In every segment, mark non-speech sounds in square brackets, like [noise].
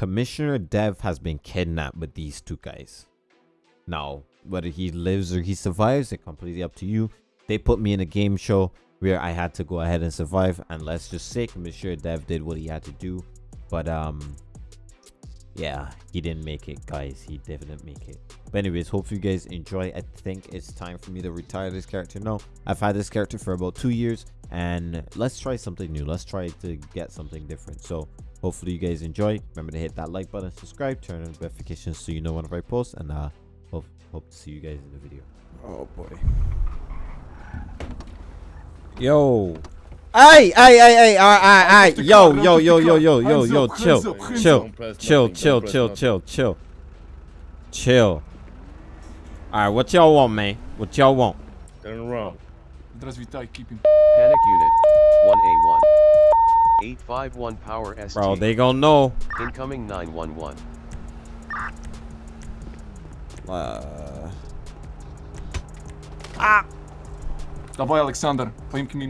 Commissioner Dev has been kidnapped with these two guys. Now, whether he lives or he survives, it's completely up to you. They put me in a game show where I had to go ahead and survive. And let's just say Commissioner Dev did what he had to do. But, um, yeah, he didn't make it, guys. He didn't make it. But anyways, hopefully you guys enjoy. I think it's time for me to retire this character. No, I've had this character for about two years. And let's try something new. Let's try to get something different. So hopefully you guys enjoy remember to hit that like button subscribe turn on notifications so you know when i post and uh hope hope to see you guys in the video oh boy yo Hey, hey, hey, hey, all right, all right, yo, yo, yo, yo, yo, yo, yo, chill, chill, chill, chill, chill, chill, chill, chill. All right, what y'all want, man? What y'all want? Turn around. Panic unit, 1A1. 851 power ST Bro, they gon' know. incoming 911 Uh, Давай, Александр, поимки мне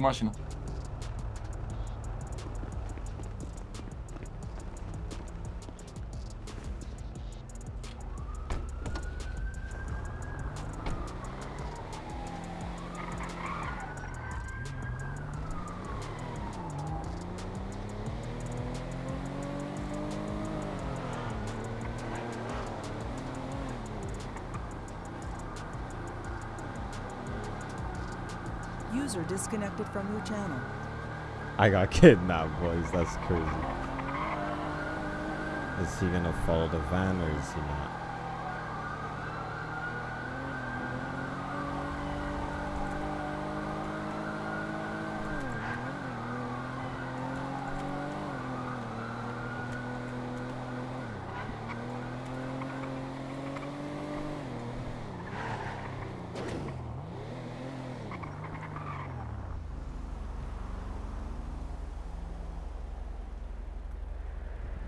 Disconnected from your channel. I got [laughs] kidnapped, boys. That's crazy. Is he gonna follow the van or is he not?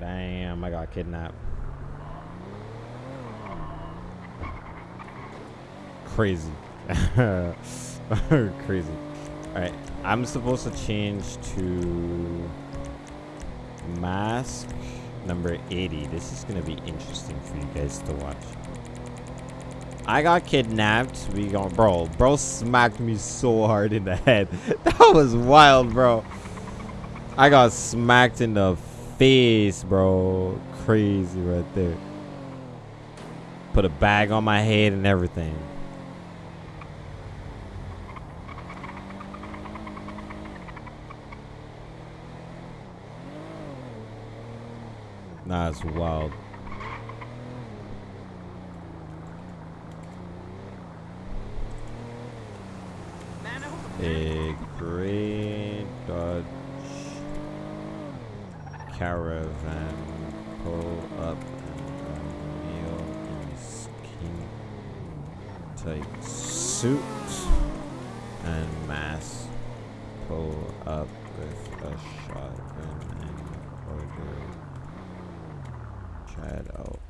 Damn, I kidnapped. Crazy. [laughs] Crazy. Alright, I'm supposed to change to mask number 80. This is gonna be interesting for you guys to watch. I got kidnapped. We got bro. Bro smacked me so hard in the [laughs] head. That was wild, bro. I got smacked in the face, bro. Crazy right there. Put a bag on my head and everything. Nah, it's wild. A great caravan pull up and meal in skin tight suit and mask pull up with a shotgun and order Chad out.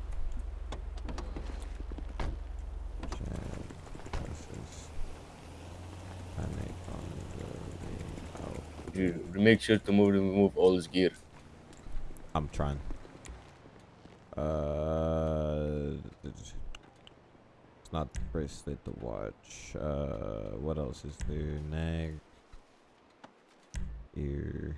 You make sure to move remove all his gear. I'm trying. Uh, it's not the bracelet, the watch. Uh, what else is there? Nag, ear.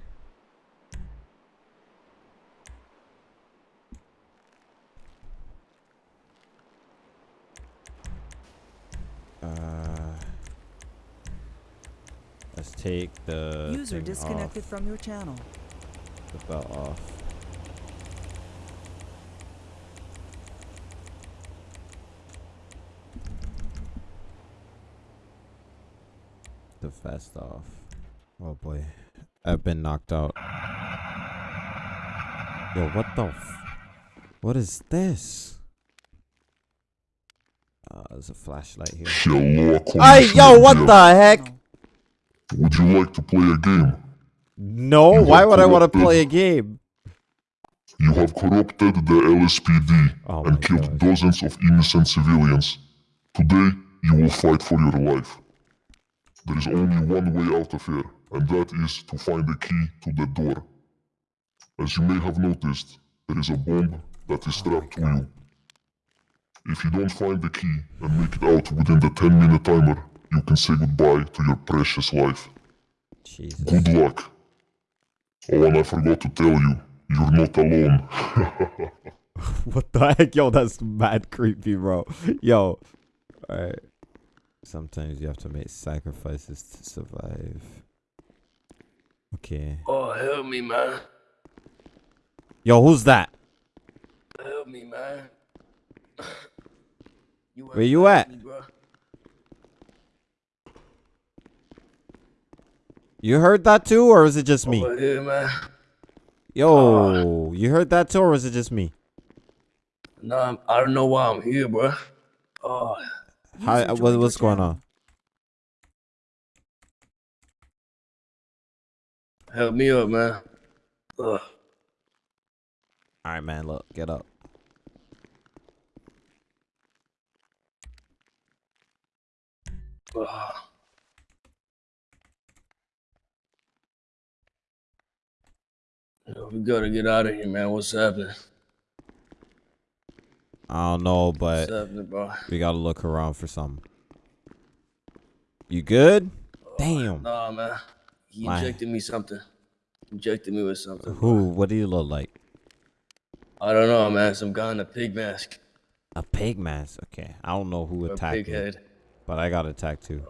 Uh, let's take the User disconnected off, from your channel. the belt off. The vest off. Oh boy. I've been knocked out. Yo, what the f- What is this? Uh, there's a flashlight here. Hello, Hey, yo, what Commissioner the heck? Would you like to play a game? No, You why have would I want to play a game? You have corrupted the LSPD Oh and killed gosh. dozens of innocent civilians. Today, you will fight for your life. There is only one way out of here, and that is to find the key to the door. As you may have noticed, there is a bomb that is strapped to you. If you don't find the key and make it out within the 10 minute timer, you can say goodbye to your precious life. Jesus. Good luck. Oh, and I forgot to tell you, you're not alone. [laughs] [laughs] what the heck? Yo, that's mad creepy, bro. Yo. Alright. Sometimes you have to make sacrifices to survive. Okay. Oh, help me, man. Yo, who's that? Help me, man. You Where you at? Me. You heard that too, or is it just me? Here, man. Yo, you heard that too, or is it just me? No, I'm, I don't know why I'm here, bro. Oh, Hi, User uh, what, joined what's going on? help me up, man. Ugh. All right, man. Look, get up. Ugh. Yo, we gotta get out of here, man. What's happening? I don't know, but What's happening, bro? we gotta look around for something. You good? Oh, Damn. Nah, man. He Why? injected me something. Injected me with something. Who? What do you look like? I don't know, man. Some guy in a pig mask. A pig mask. Okay, I don't know who Or a attacked pig me, head. but I got attacked too.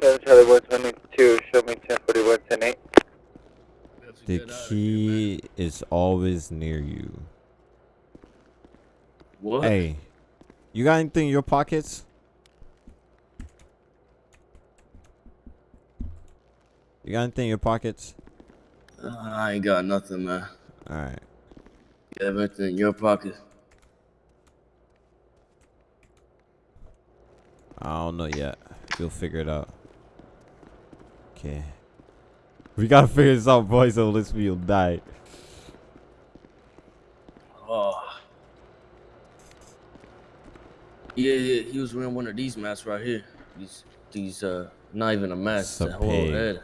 Seven Charlie one twenty two. Show me ten forty one ten eight. We have The get out of here, man. key is always near you. What? Hey, you got anything in your pockets? You got anything in your pockets? Uh, I ain't got nothing, man. All right. You have anything in your pocket? I don't know yet. You'll figure it out. Okay. We gotta figure this out, boys, or else we'll die. Oh. Yeah, yeah, he was wearing one of these masks right here. These, these, uh, not even a mask, It's a whole pig. head.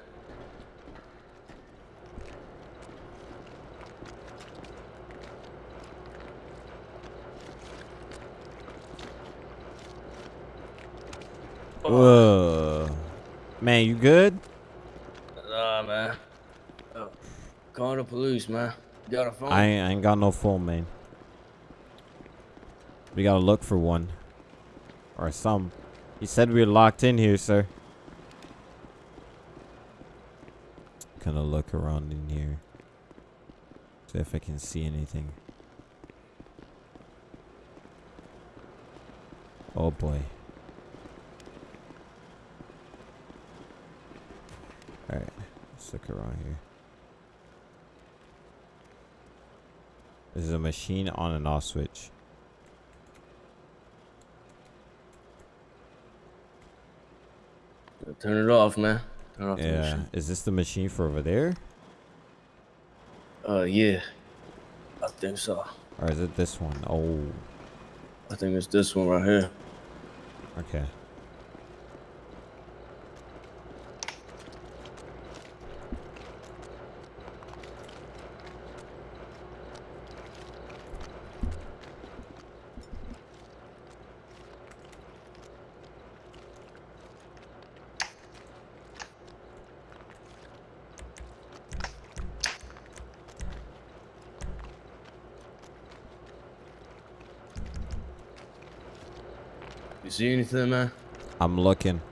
Whoa. Man, you good? Nah, man. Oh, call the police, man. You got a phone? I ain't, I ain't got no phone, man. We gotta look for one. Or some. He said we were locked in here, sir. Kind of look around in here. See if I can see anything. Oh boy. Alright, let's look around here. This is a machine on and off switch. Turn it off, man. Turn off Yeah. machine. Is this the machine for over there? Uh, yeah. I think so. Or is it this one? Oh, I think it's this one right here. okay. See anything, man? I'm looking.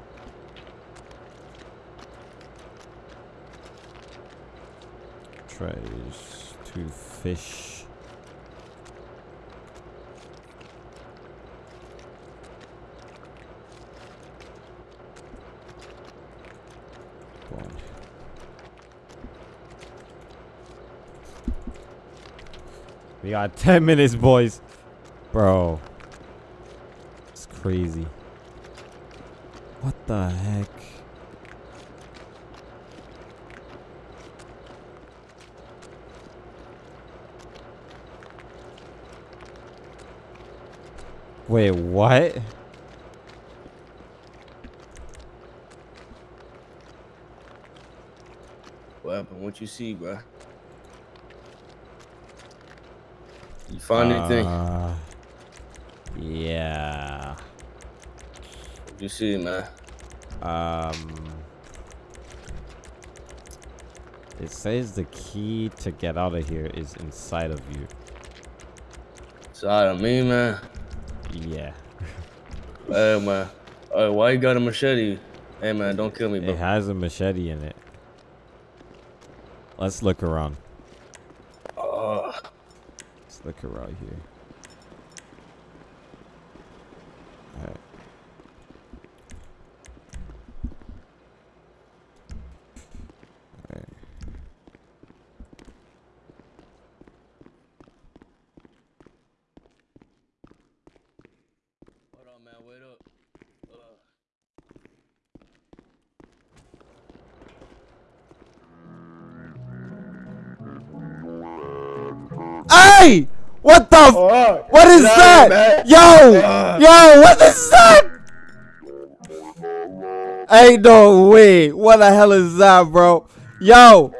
Tries to fish. We got [laughs] 10 minutes, boys. Bro. It's crazy. What the heck? Wait, what? What happened? What you see, bro? You find anything? Uh, yeah. You see, man. Um. It says the key to get out of here is inside of you. Inside of me, man. Yeah. [laughs] Hey, man. Hey, why you got a machete? Hey, man, don't kill me, bro. It has a machete in it. Let's look around. Oh, Let's look around here. Alright. Alright. hold on, man. Wait up. Uh, Hey! What the? F- what is that? Yo! Yo! What is that? Ain't no way. What the hell is that, bro? Yo!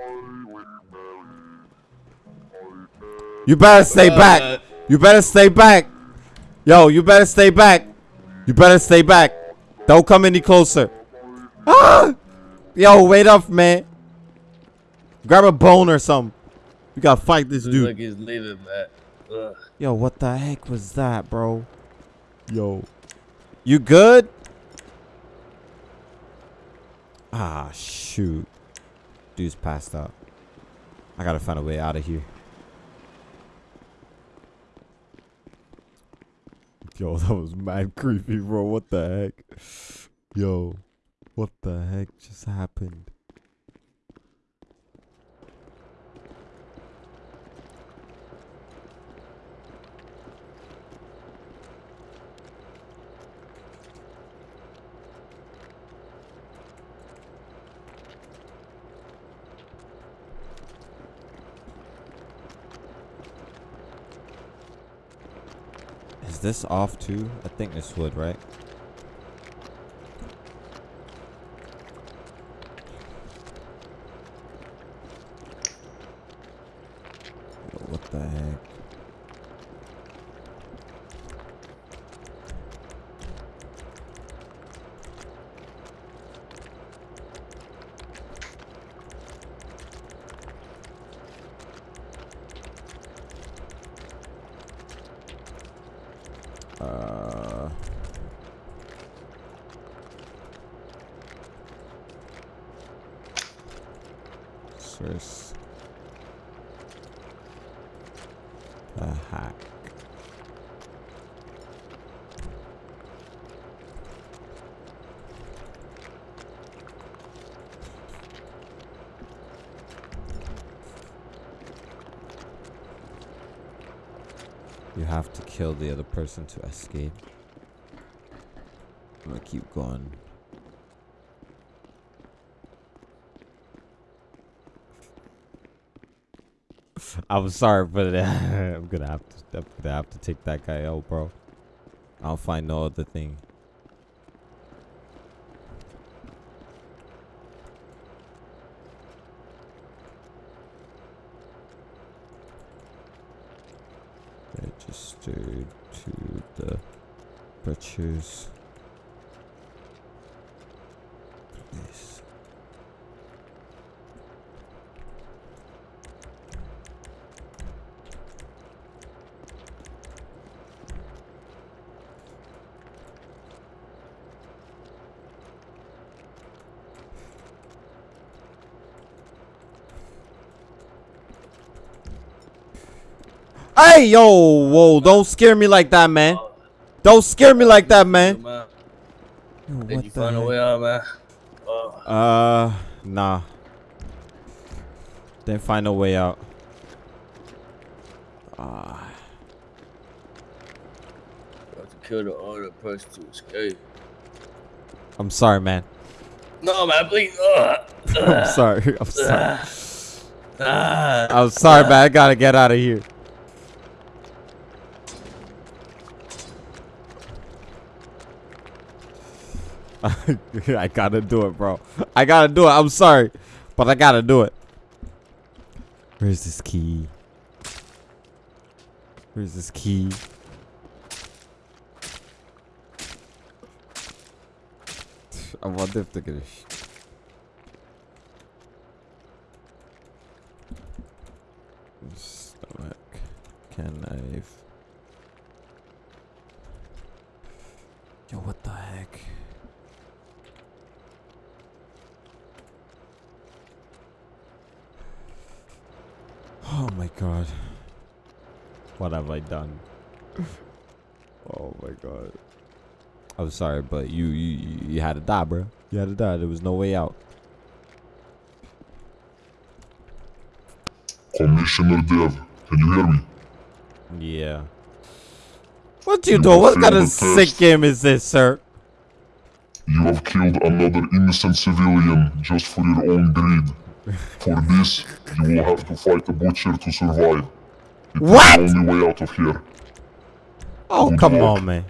You better stay back. You better stay back. Yo, you better stay back. You better stay back. Don't come any closer. Ah! Yo, wait up, man. Grab a bone or something. We gotta fight this looks dude. like he's leaving, man. Ugh. Yo, what the heck was that, bro? Yo. You good? Ah, shoot. Dude's passed out. I gotta find a way out of here. Yo, [laughs] that was mad creepy, bro. What the heck? Yo, what the heck just happened? This off too? I think this would, right? Yo, what the heck? Uh, source. A hack. You have to kill the other person to escape. I'm gonna keep going. [laughs] I'm sorry, but [laughs] I'm gonna have to. I'm gonna have to take that guy out, bro. I'll find no other thing. Registered to the butcher's place. Hey, yo, whoa, don't scare me like that, man. Don't scare me like that, man. Yo, what you find a way out, man? Uh, Uh, nah. Didn't find a way out. Ah, have to kill the other person to escape. I'm sorry, man. No, man, please. Uh, [laughs] I'm sorry. I'm sorry. [sighs] ah. I'm sorry, man. I gotta get out of here. [laughs] I gotta do it, bro. I gotta do it. I'm sorry, but I gotta do it. Where's this key? Where's this key? [sighs] I wonder if they're gonna. Stomach. Can knife. Yo, what the heck? Oh my god. What have I done? [laughs] oh my god. I'm sorry, but you you you- you had to die, bro. You had to die. There was no way out. Commissioner Dev, can you hear me? Yeah. What do you do? What kind of sick game is this, sir? You have killed another innocent civilian just for your own greed. For this, you will have to fight the butcher to survive. It is the only way out of here. Oh, Good come luck. on, man.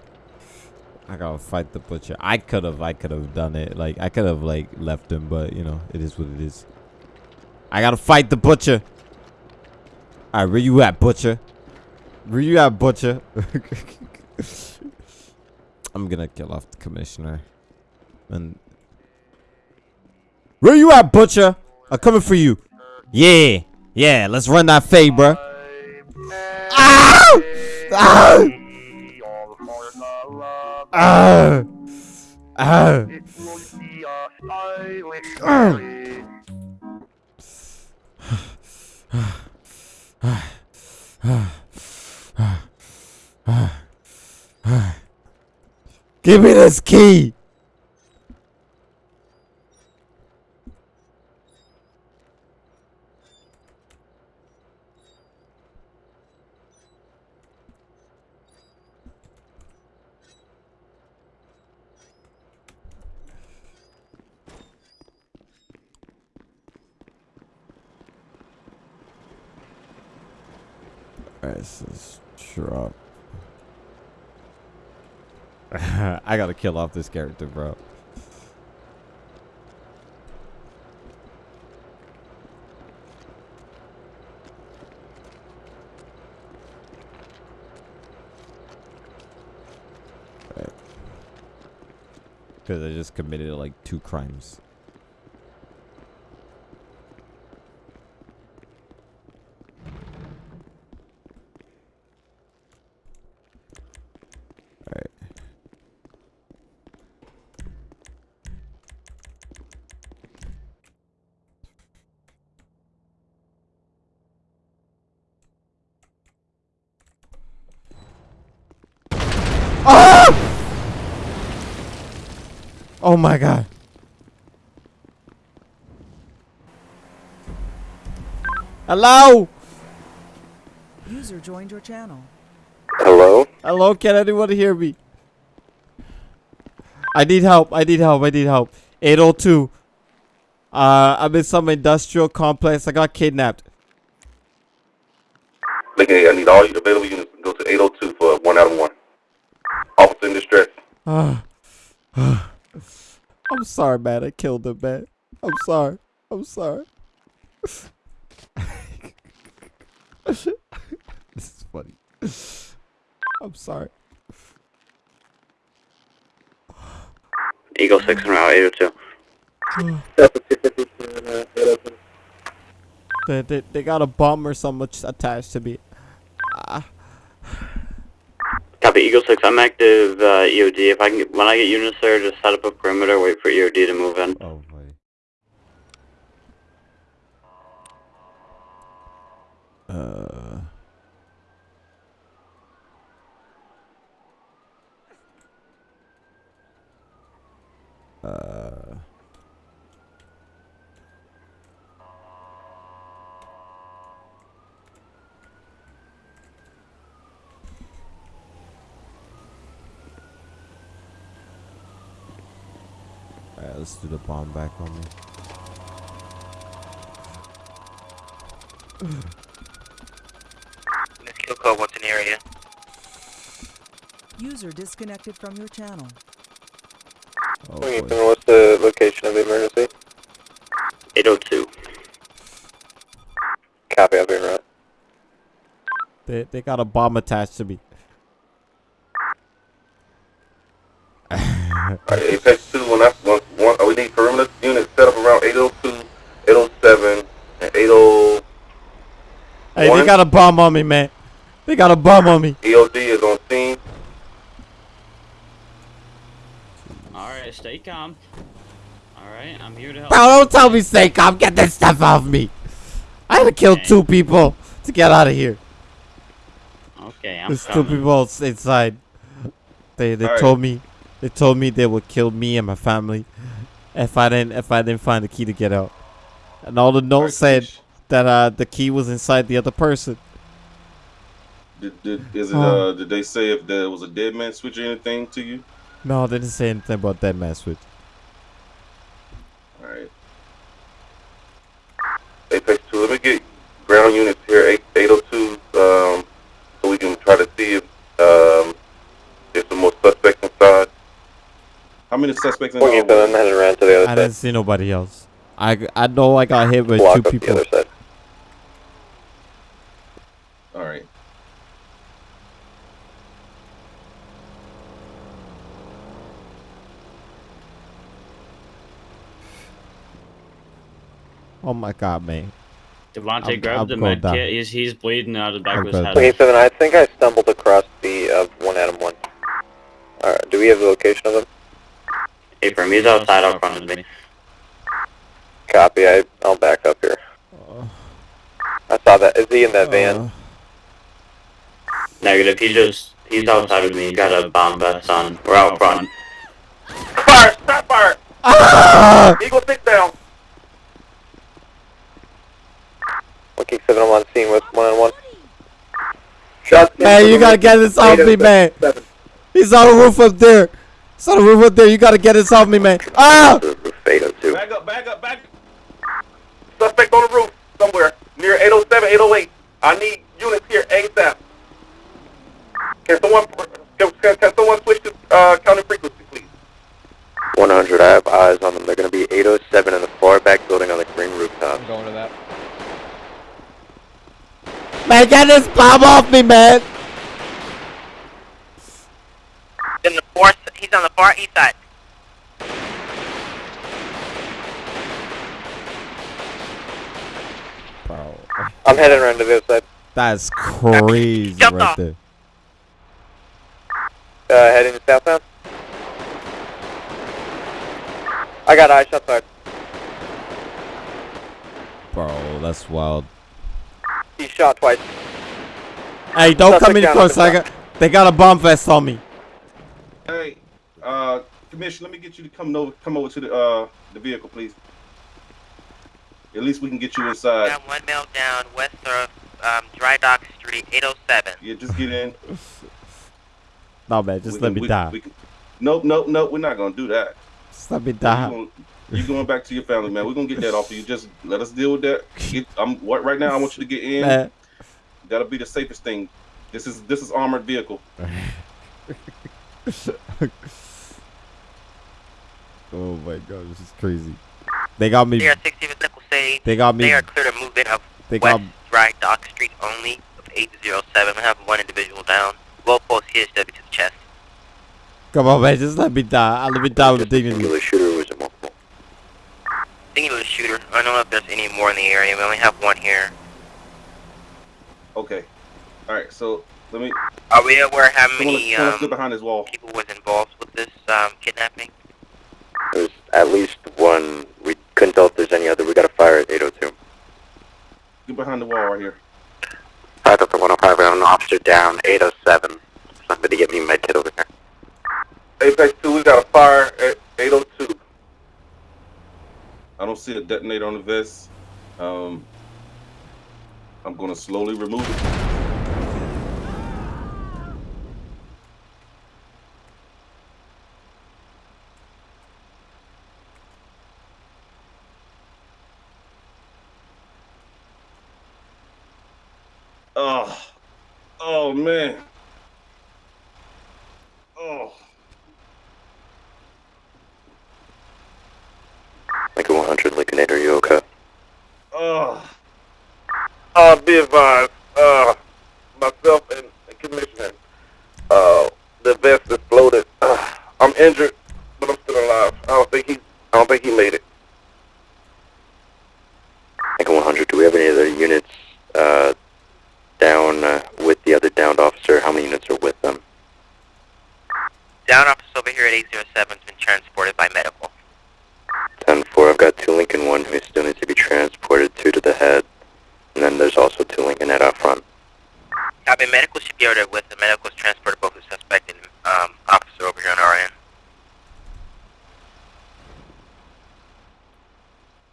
I gotta fight the butcher. I could have, I could have done it. Like, I could have, like, left him, but, you know, it is what it is. I gotta fight the butcher. Alright, where you at, butcher? Where you at, butcher? [laughs] I'm gonna kill off the commissioner. And. Where you at, butcher? I'm coming for you. Yeah, yeah, let's run that fade, bro. Ow! Ow! Ah! Ah! Give me this key! Alright, this is drop. I gotta kill off this character, bro. Because I just committed like two crimes. Alright. Ah! Oh my god. Hello? User joined your channel. Hello? Hello, can anyone hear me? I need help. I need help. I need help. 802. Uh, I'm in some industrial complex. I got kidnapped. Look I need all your available units to go to 802 for one out of one. Officer in distress. Ah. I'm sorry, man. I killed him, man. I'm sorry. I'm sorry. [laughs] this is funny. I'm sorry. Eagle 6 and route 802. [sighs] They, they, they got a bomb or something attached to me. Ah. Copy Eagle 6, I'm active uh, EOD. If I can get, when I get units there, just set up a perimeter, wait for EOD to move in. Oh boy. Uh. Uh. Let's do the bomb back on me. Miss Kilco, what's in the area? User disconnected from your channel. Oh boy. what's the location of the emergency? 802. Copy, I'll be right. They they got a bomb attached to me. Alright, Apex 2, when I, one, one, oh, we need perimeter units set up around 802, 807, and 80, Hey, they got a bomb on me, man. They got a bomb on me. EOD is on scene. Alright, stay calm. Alright, I'm here to help. Bro, don't tell me stay calm. Get that stuff off me. I had to kill Okay. two people to get out of here. Okay, I'm There's two people inside. They they Alright. told me they told me they would kill me and my family if I didn't if I didn't find the key to get out. And all the notes Alright, said Kamish. That uh the key was inside the other person. Did, did, is it, uh, did they say if there was a dead man switch or anything to you? No, they didn't say anything about that man switch. Alright. Apex 2, let me get ground units here, 8, 802, um, so we can try to see if, um, there's some more suspects inside. How many suspects in the Looking for them, hallway? headed around to the other I didn't see nobody else. I, I know I got hit with Block two up the people. other side. Alright. Oh my god, man. Devontae, I'm- grab I'm the going med kit. He's, he's bleeding out of the back I'm of his head. down. Looking seven, I think I stumbled across the uh, one Adam one. Alright, do we have the location of them? Abram, he's outside out front of me. Copy, I, I'll back up here. I saw that. Is he in that van? Uh, Negative, he just, he's outside of me. He got a bomb vest on. We're out front. Fire! Stop fire! ah! Eagle 6 down! Looking seven, I'm on scene with one on one. Shots. Man, you gotta get this off me, man. Seven. He's on the roof up there. He's on the roof up there. You gotta get this off me, man. Ah! Back up, back up, back up. Suspect on the roof somewhere near 807, 808. I need units here ASAP. Can someone can, can, can someone switch to uh, counting frequency, please? 100, I have eyes on them. They're gonna be 807 in the far back building on the green rooftop. going to that. Man, get this bomb off me, man. In the fourth, he's on the far east side. Bro, I'm heading around to the other side. that's crazy Jump right off. there. Uh, heading to southbound. I got eye shots fired. Bro, that's wild. He's shot twice. Hey, don't come Suspect any down, closer. I got, they got a bomb vest on me. Hey, uh, Commissioner, let me get you to come over, come over to the uh the vehicle, please. At least we can get you inside. Got one male down west of um, Dry Dock Street, 807. Yeah, just get in. No, man, just We let can- me we- die. we can- Nope, nope, nope. We're not gonna do that. Just let me You die. Going, you going back to your family, man. We're gonna get that off of you. Just let us deal with that. Get, I'm what right now. I want you to get in. Man, That'll be the safest thing. This is this is armored vehicle. [laughs] oh my god, this is crazy. They got me. They are 60 with Nickel They got me. They are clear to move in of They West got. Dry Dock Street only of 807. I have one individual down. Low pulse CSW to the chest. Come on, man, just let me die. I'll let me die with dignity. Singular shooter was a multiple. Singular shooter. I don't know if there's any more in the area. We only have one here. Okay. All right. So let me. Are we aware how Someone, many someone um, behind this wall. people was involved with this um, kidnapping? There's at least one. We couldn't tell if there's any other. We got a fire at 802. Get behind the wall right here. 5 up to 105, I have an officer down, 807. Somebody get me my kit over here. Apex two. We got a fire at 802. I don't see a detonator on the vest. Um. I'm gonna slowly remove it. Oh, oh man. Oh, Lincoln 100, Lincolnator, you okay? oh. Uh, be advised. Uh, myself the other downed officer, how many units are with them? Down officer over here at 807 has been transported by medical. 10-4, I've got two Lincoln 1 who still needs to be transported, two to the head, and then there's also two Lincoln head out front. Copy, medical should be ordered with the medical has transported both the suspect and um, officer over here on our end.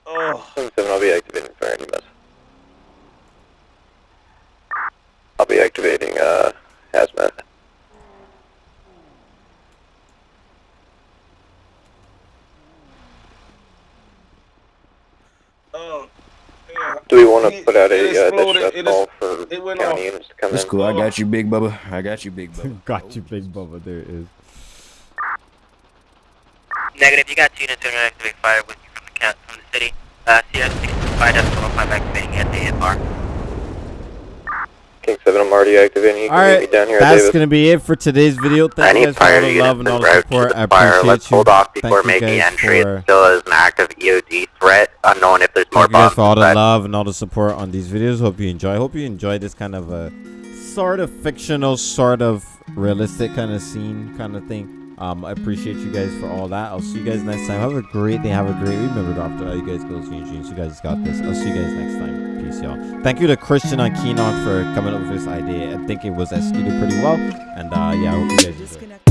Oh. 7 I'll be activating fire in EMS. I'll be activating, uh, hazmat. Oh, yeah. Do we want to It- put out it a, uh, exploded, distress call for it went county off. units to come That's in? cool. I got you, big Bubba. I got you, big Bubba. [laughs] Got you, big Bubba. There it is. Negative, you got two units that are activate fire with you from the from the city. Uh, CS 65 decimal 5 activating at the AFR. King 7, I'm already activating. You All right, me down here, that's gonna be it for today's video. Thank I you guys for all the love and all the to support. the I appreciate Let's you. hold off before you making entry. for- It still is an active EOD threat, unknown if there's more Thank you guys for all the love and all the support on these videos. Hope you enjoy. Hope you enjoy this kind of a sort of fictional, sort of realistic kind of scene kind of thing. Um, I appreciate you guys for all that. I'll see you guys next time. Have a great day. Have a great. week. Remember, after all you guys go dreams. You guys got this. I'll see you guys next time. Peace, y'all. Thank you to Christian on Keenon for coming up with this idea. I think it was executed pretty well. And uh, yeah, I hope you guys enjoy.